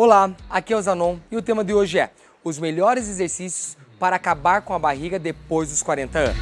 Olá, aqui é o Zanon e o tema de hoje é os melhores exercícios para acabar com a barriga depois dos 40 anos.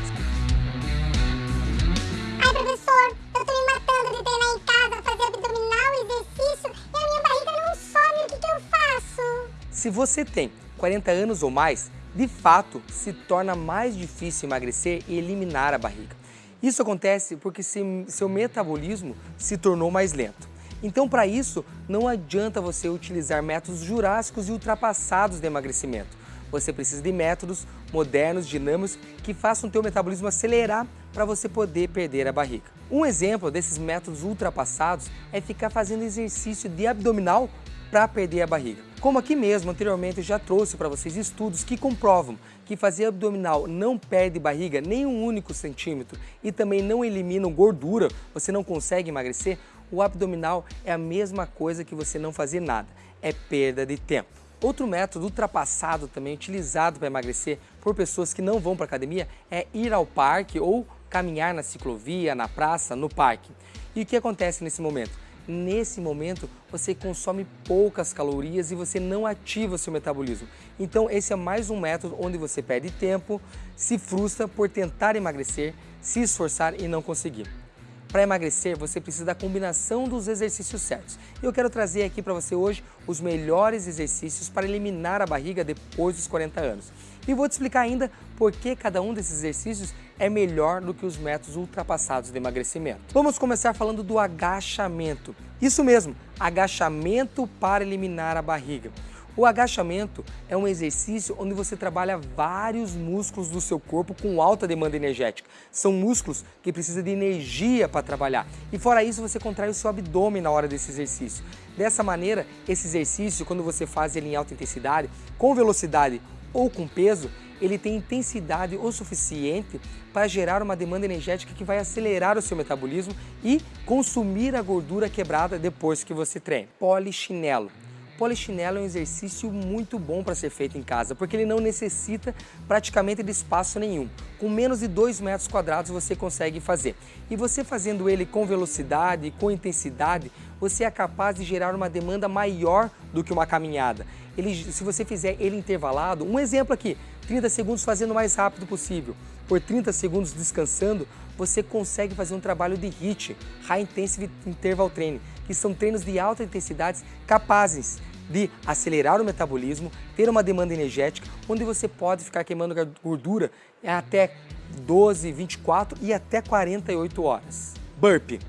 Ai, professor, eu tô me matando de treinar em casa, fazer abdominal, exercício e a minha barriga não some, o que, que eu faço? Se você tem 40 anos ou mais, de fato se torna mais difícil emagrecer e eliminar a barriga. Isso acontece porque seu metabolismo se tornou mais lento. Então, para isso, não adianta você utilizar métodos jurássicos e ultrapassados de emagrecimento. Você precisa de métodos modernos, dinâmicos, que façam o teu metabolismo acelerar para você poder perder a barriga. Um exemplo desses métodos ultrapassados é ficar fazendo exercício de abdominal para perder a barriga. Como aqui mesmo, anteriormente, eu já trouxe para vocês estudos que comprovam que fazer abdominal não perde barriga nem um único centímetro e também não elimina gordura, você não consegue emagrecer, o abdominal é a mesma coisa que você não fazer nada, é perda de tempo. Outro método ultrapassado também utilizado para emagrecer por pessoas que não vão para academia é ir ao parque ou caminhar na ciclovia, na praça, no parque. E o que acontece nesse momento? Nesse momento você consome poucas calorias e você não ativa seu metabolismo. Então esse é mais um método onde você perde tempo, se frustra por tentar emagrecer, se esforçar e não conseguir. Para emagrecer, você precisa da combinação dos exercícios certos. E eu quero trazer aqui para você hoje os melhores exercícios para eliminar a barriga depois dos 40 anos. E vou te explicar ainda por que cada um desses exercícios é melhor do que os métodos ultrapassados de emagrecimento. Vamos começar falando do agachamento. Isso mesmo, agachamento para eliminar a barriga. O agachamento é um exercício onde você trabalha vários músculos do seu corpo com alta demanda energética. São músculos que precisam de energia para trabalhar. E fora isso, você contrai o seu abdômen na hora desse exercício. Dessa maneira, esse exercício, quando você faz ele em alta intensidade, com velocidade ou com peso, ele tem intensidade o suficiente para gerar uma demanda energética que vai acelerar o seu metabolismo e consumir a gordura quebrada depois que você treina. Polichinelo polichinelo é um exercício muito bom para ser feito em casa, porque ele não necessita praticamente de espaço nenhum. Com menos de 2 metros quadrados você consegue fazer. E você fazendo ele com velocidade, com intensidade, você é capaz de gerar uma demanda maior do que uma caminhada. Ele, se você fizer ele intervalado, um exemplo aqui, 30 segundos fazendo o mais rápido possível, por 30 segundos descansando, você consegue fazer um trabalho de HIIT, High Intensive Interval Training, que são treinos de alta intensidade capazes de acelerar o metabolismo, ter uma demanda energética, onde você pode ficar queimando gordura até 12, 24 e até 48 horas. Burpee.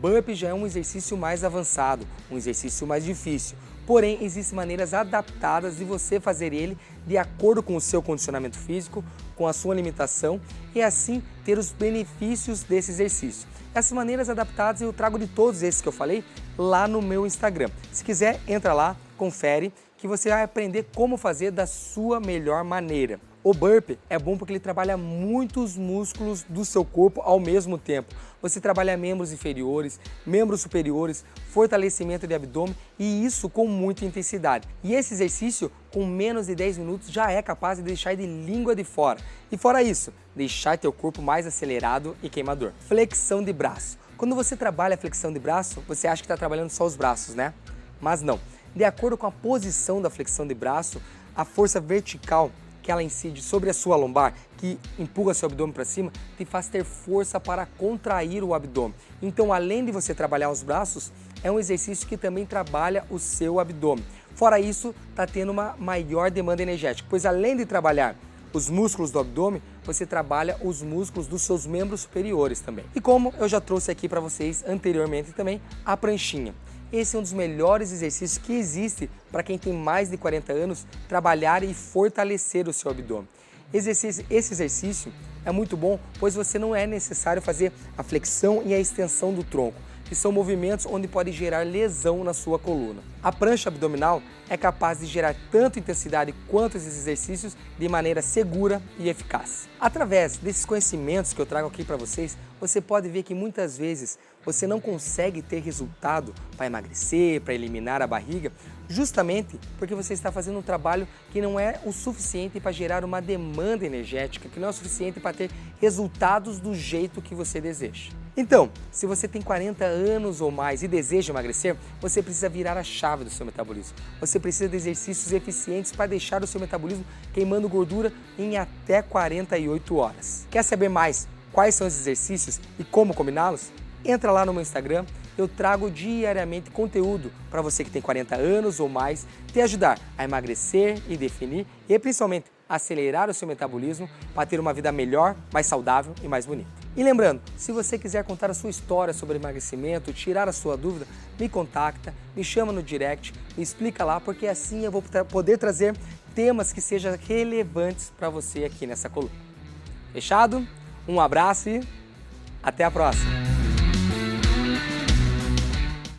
Burpee já é um exercício mais avançado, um exercício mais difícil. Porém, existem maneiras adaptadas de você fazer ele de acordo com o seu condicionamento físico, com a sua alimentação e assim ter os benefícios desse exercício. Essas maneiras adaptadas eu trago de todos esses que eu falei lá no meu Instagram. Se quiser, entra lá, confere, que você vai aprender como fazer da sua melhor maneira. O burpee é bom porque ele trabalha muitos músculos do seu corpo ao mesmo tempo. Você trabalha membros inferiores, membros superiores, fortalecimento de abdômen e isso com muita intensidade. E esse exercício, com menos de 10 minutos, já é capaz de deixar de língua de fora. E fora isso, deixar teu corpo mais acelerado e queimador. Flexão de braço. Quando você trabalha flexão de braço, você acha que está trabalhando só os braços, né? Mas não. De acordo com a posição da flexão de braço, a força vertical que ela incide sobre a sua lombar, que empurra seu abdômen para cima, te faz ter força para contrair o abdômen. Então, além de você trabalhar os braços, é um exercício que também trabalha o seu abdômen. Fora isso, está tendo uma maior demanda energética, pois além de trabalhar os músculos do abdômen, você trabalha os músculos dos seus membros superiores também. E como eu já trouxe aqui para vocês anteriormente também, a pranchinha. Esse é um dos melhores exercícios que existe para quem tem mais de 40 anos trabalhar e fortalecer o seu abdômen. Esse exercício é muito bom, pois você não é necessário fazer a flexão e a extensão do tronco, que são movimentos onde pode gerar lesão na sua coluna. A prancha abdominal é capaz de gerar tanto intensidade quanto esses exercícios de maneira segura e eficaz. Através desses conhecimentos que eu trago aqui para vocês, você pode ver que muitas vezes você não consegue ter resultado para emagrecer, para eliminar a barriga, justamente porque você está fazendo um trabalho que não é o suficiente para gerar uma demanda energética, que não é o suficiente para ter resultados do jeito que você deseja. Então, se você tem 40 anos ou mais e deseja emagrecer, você precisa virar a chave do seu metabolismo. Você precisa de exercícios eficientes para deixar o seu metabolismo queimando gordura em até 48 horas. Quer saber mais quais são os exercícios e como combiná-los? Entra lá no meu Instagram, eu trago diariamente conteúdo para você que tem 40 anos ou mais, te ajudar a emagrecer e definir e principalmente acelerar o seu metabolismo para ter uma vida melhor, mais saudável e mais bonita. E lembrando, se você quiser contar a sua história sobre emagrecimento, tirar a sua dúvida, me contacta, me chama no direct, me explica lá, porque assim eu vou poder trazer temas que sejam relevantes para você aqui nessa coluna. Fechado? Um abraço e até a próxima!